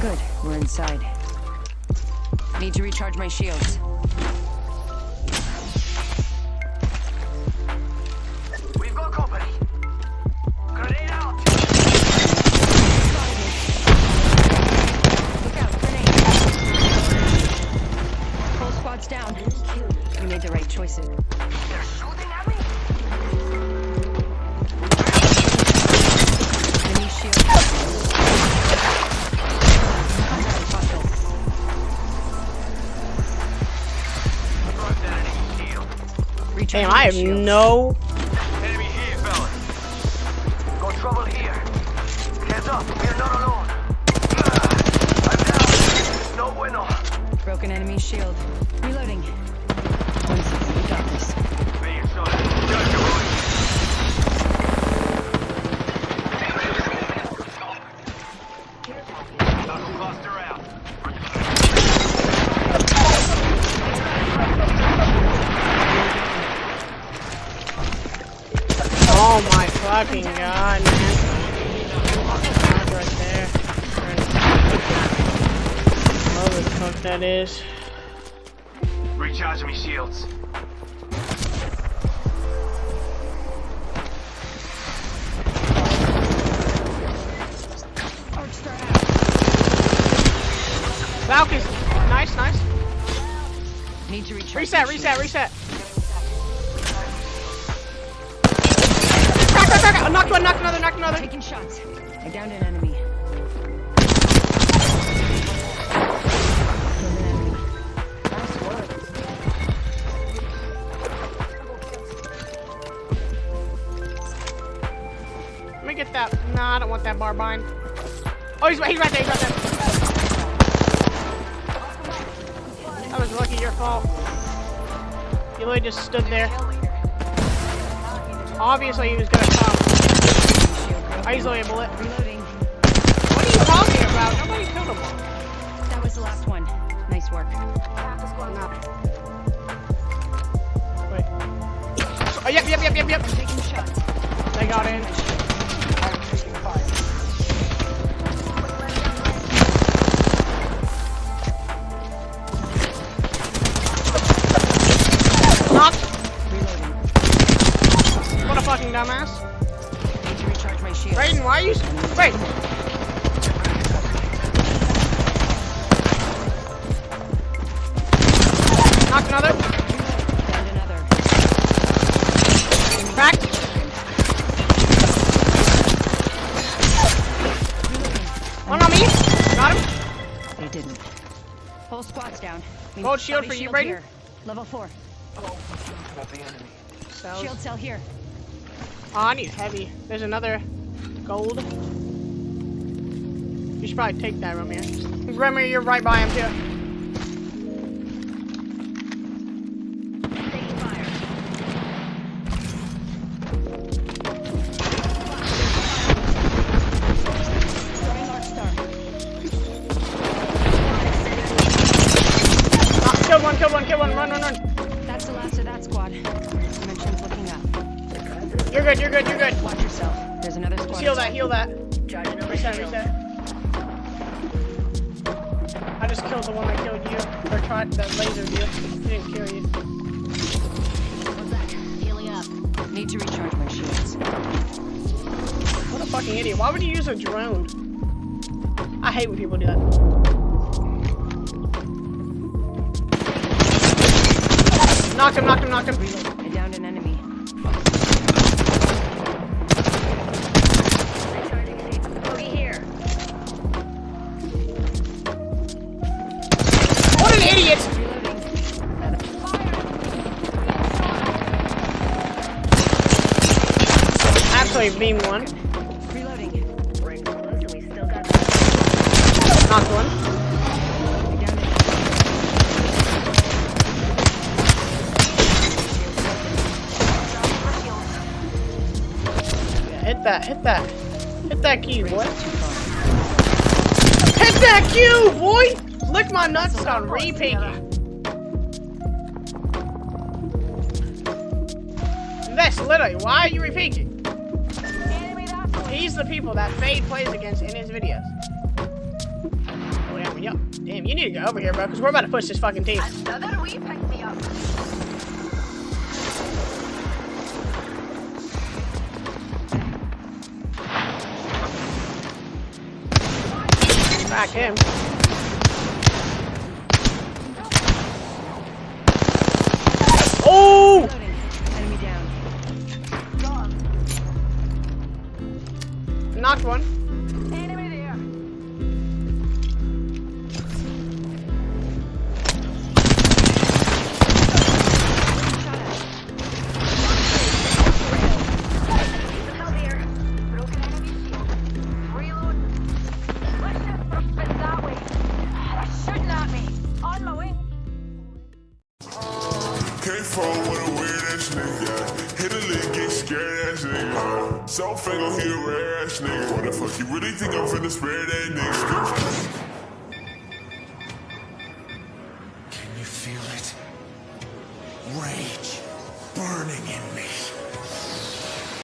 Good, we're inside. Need to recharge my shields. We've got company. Out! Look out, squad's down. We made the right choices. Damn, I have shields. no. Enemy here, fellas. Got trouble here. Heads up, we're not alone. Ah, I'm down. No bueno. Broken enemy shield. Oh my fucking god, man. God, right there. Oh, the fuck that is. Recharging me shields. Arc star out. Falcons. Nice, nice. Need to recharge Reset, my reset, shields. reset. Crack, crack. Knocked one, knocked another, knocked another. Taking shots. I downed an enemy. An enemy. Nice work. Let me get that. Nah, I don't want that barbine. Oh, he's, he's right there, he's right there. That was lucky, your fault. You literally just stood there. Obviously, he was gonna come. Shield. I easily a bullet. Reloading. What are you talking about? Nobody killed him. That was the last one. Nice work. Wait. Oh, yep, yep, yep, yep, yep. Taking shots. They got in. Fucking dumbass. Need to recharge my shields. Raiden, why are you? Wait. Knocked another. Downed another. Cracked. One on me. Got him. They didn't. Whole squad's down. We Gold shield body for you, shield Brayden. here. Level four. About the enemy. Cells. Shield cell here. Oh, I need heavy. There's another gold. You should probably take that, Romeo. Romeo, you're right by him too. You're good, you're good. Watch yourself. There's another squad. Heal that, heal that. Charging over Reset, shield. reset. I just killed the one that killed you. Or tried that lasered you. He didn't kill you. What's that? Healing up. Need to recharge my shields. What a fucking idiot. Why would you use a drone? I hate when people do that. Knock him, knock him, knock him. Actually, beam one. Reloading. Knocked one. Hit that, hit that. Hit that Q, boy. Hit that Q, boy! Lick my nuts on repeaking. That's literally, why are you repeating? He's the people that Fade plays against in his videos. Oh, Damn, you need to go over here, bro, because we're about to push this fucking team. Another picked me up. Back him. Fall with a weird ass nigga. Hit a lick, get scared ass nigga. He a rare ass nigga. What the fuck, you really think I'm finna spare that nigga?